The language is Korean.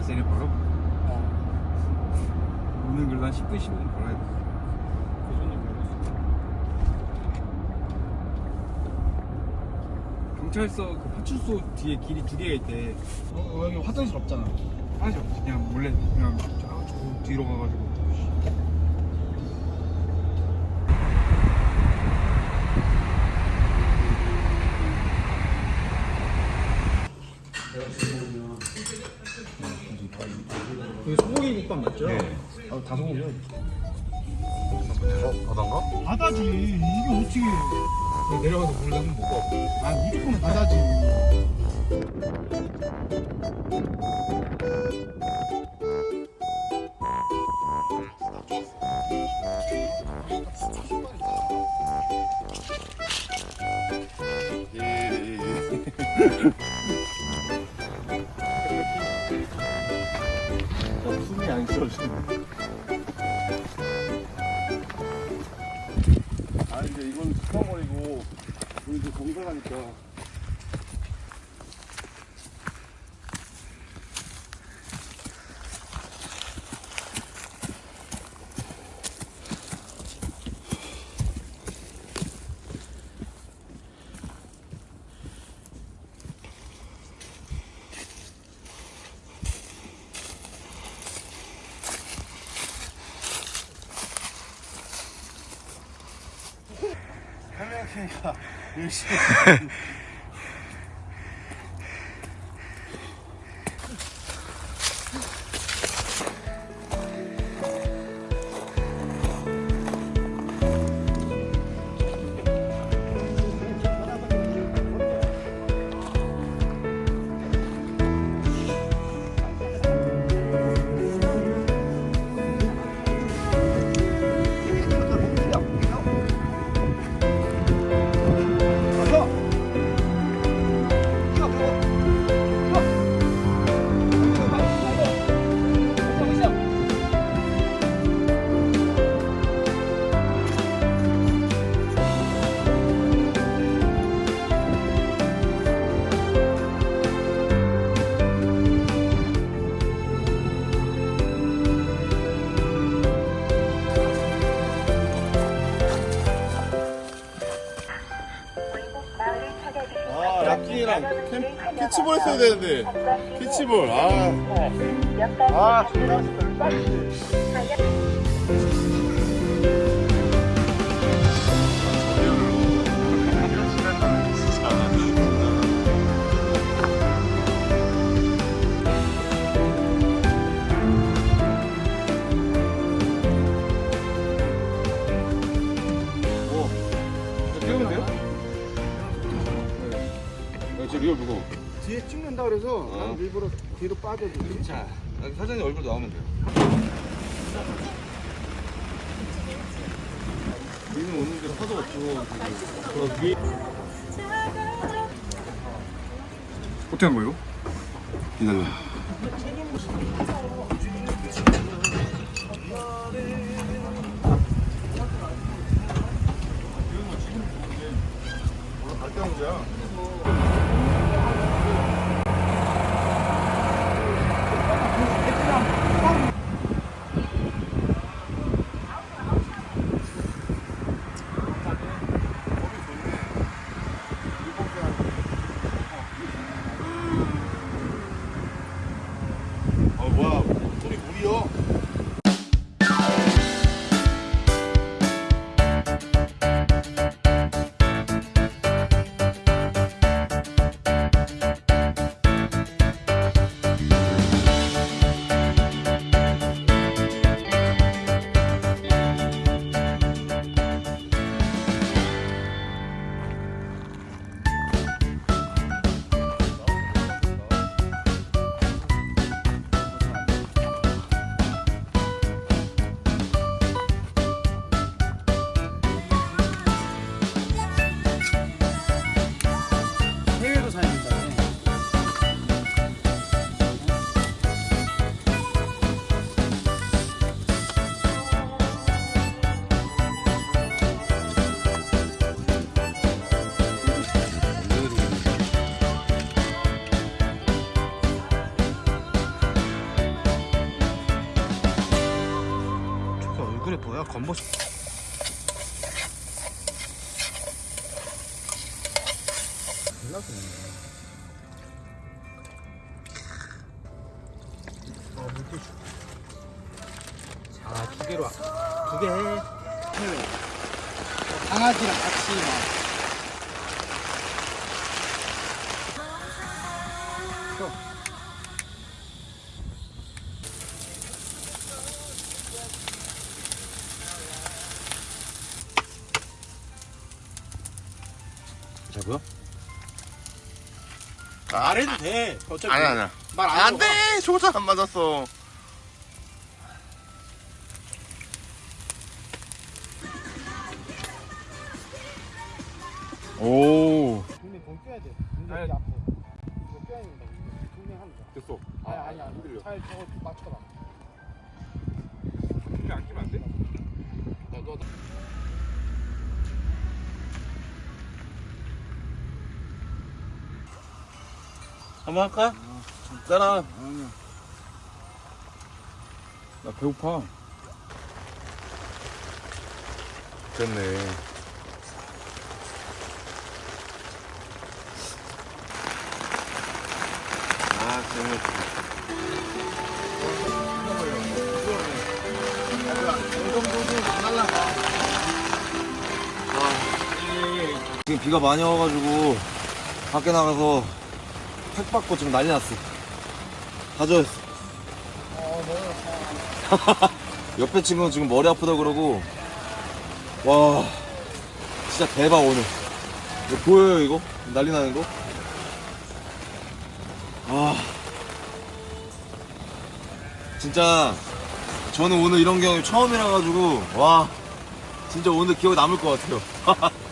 시내에서 이렇게 걸어. 오는 길로 한 10분 15분 걸어야 돼. 그. 경찰서 그 파출소 뒤에 길이 두 개가 있대. 어, 여기 화장실 없잖아. 하나씩 없지. 그냥 몰래 그냥 저, 저 뒤로 가가지고 여기 소고기 국밥 맞죠? 네. 아, 다 소고기요. 어? 바다인가? 바다지. 이게 어떻게? 내려가서 물을 한번 먹고 아 무조건 바다지. 안 쉬어지네. 아 이제 이건 스쳐버리고 우리 이제 공사가니까 설명하니까 よろしくお願いします。락킹이랑 캠, 캐치볼 했어야 되는데 캐치볼 아 아. 태우면 돼요? 리얼 무거워. 뒤에 찍는다 그래서 어. 난 일부러 뒤로 빠져주지 자 사장님 얼굴 나오면 돼요. 우리는 오는데 파도 없고 어떻게 한 거예요? 기다려. 갈때 온 거야? 그래 뭐야 건보 자, 두 개로, 두 개. 강아지랑 같이 막. 자고요? 안 해도 돼. 어차피 아니 아니야. 말안 안 돼. 초장 안 맞았어. 오. 분명 돈 껴야 돼. 근데 아니. 앞에. 이거 껴야 된다. 분명 합니다. 됐어. 아니 아니 아니. 잘 저거 한번 할까? 짜라. 나 배고파. 됐네. 아, 재밌 지금 비가 많이 와가지고 밖에 나가서 팩 받고 지금 난리 났어. 가져왔어. 옆에 친구는 지금 머리 아프다 그러고. 와. 진짜 대박 오늘. 이거 보여요 이거? 난리 나는 거? 아. 진짜 저는 오늘 이런 경험이 처음이라 가지고 와. 진짜 오늘 기억에 남을 것 같아요